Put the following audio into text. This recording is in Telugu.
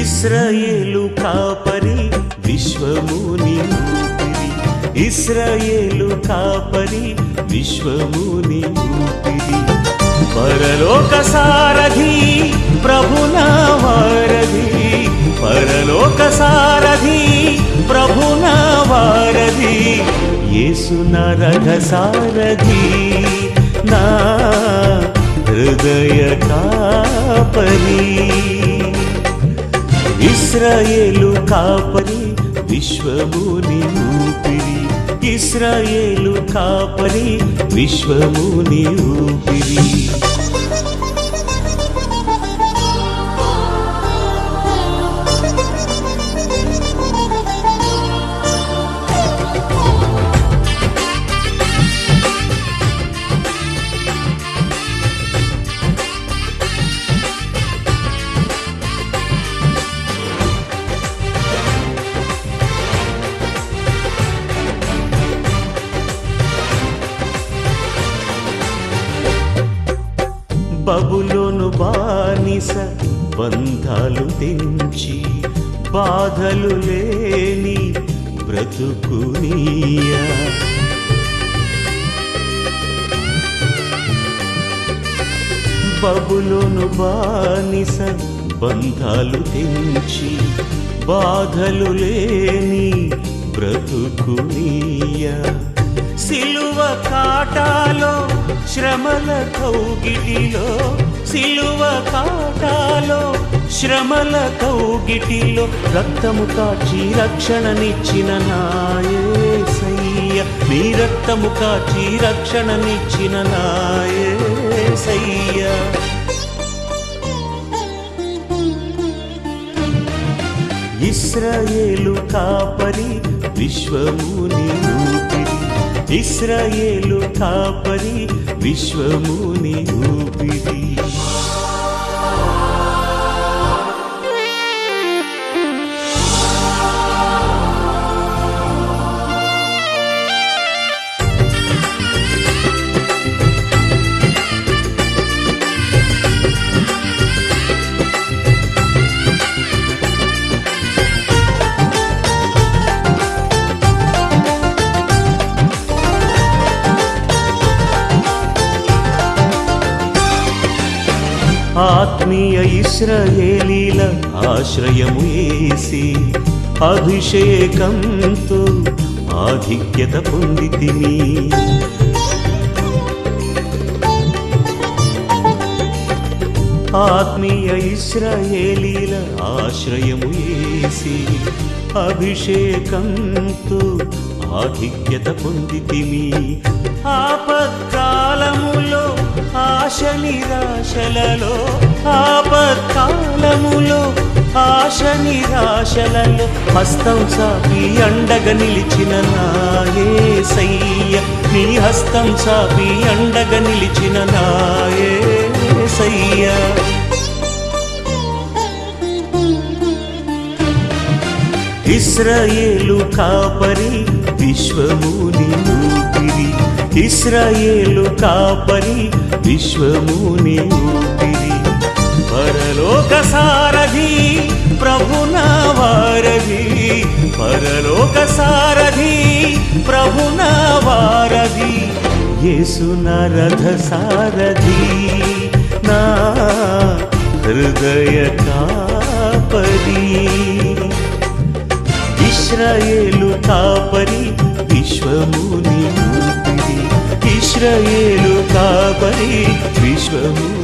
ఇస్రాయేలు కాపరి విశ్వముని ఊపిరి. ఇస్రాయేలు కాపరి విశ్వముని ఊపిరి. పరలోక సారథి ప్రభునా వారధి పరలోక సారథి ప్రభునా వారధి యేసున రథ సారథి. నా హృదయ కాపరి. ఇస్రాయేలు కాపరి విశ్వముని ఊపిరి. ఇస్రాయేలు కాపరి విశ్వముని ఊపిరి. బబులోను బానిస బంధాలు తెంచి బాధలు లేని బ్రతుకునియా బబులోను బానిస బంధాలు తెంచి బాధలు లేని బ్రతుకునియా సిలువ కాటాలో శ్రమల కౌగిటిలో సిలువ కాటాలో శ్రమల కౌగిటిలో రక్తము కాచి రక్షణనిచ్చిన నాయసయ్య నీ రక్తము కాచి రక్షణనిచ్చిన నాయసయ్య ఇస్రాయేలు కాపరి విశ్వముని ఊపిరి ఇస్రాయేలు కాపరి విశ్వముని ఊపిరి. ఆత్మీయ ఇస్రయేలీల ఆశ్రయము ఏసి అభిషేకంతో ఆధిక్యత పొందితిని ఆత్మీయ ఇస్రయేలీల ఆశ్రయము ఏసి అభిషేకంతో ఆధిక్యత పొందితిమి. ఆపత్కాలములో ఆశనిరా నిరాశలలో ఆపత్కాలములో ఆశ నిరాశలలో హస్తం సాపి అండగ నిలిచిన నాయసయ్య నీ హస్తం సాపి అండగ నిలిచిన నాయసయ్య ఇస్రాయేలు కాపరి విశ్వముని ఊపిరి ఇస్రాయేలు కాపరి విశ్వముని ఊపిరి. పరలోక సారథి ప్రభున వారధి. పరలోక సారథి ప్రభున వారధి. యేసున రథ సారథి. నా హృదయ కాపరి. ఇస్రాయేలు కాపరి ఊపిరి ఇస్రాయేలు కాపరి విశ్వముని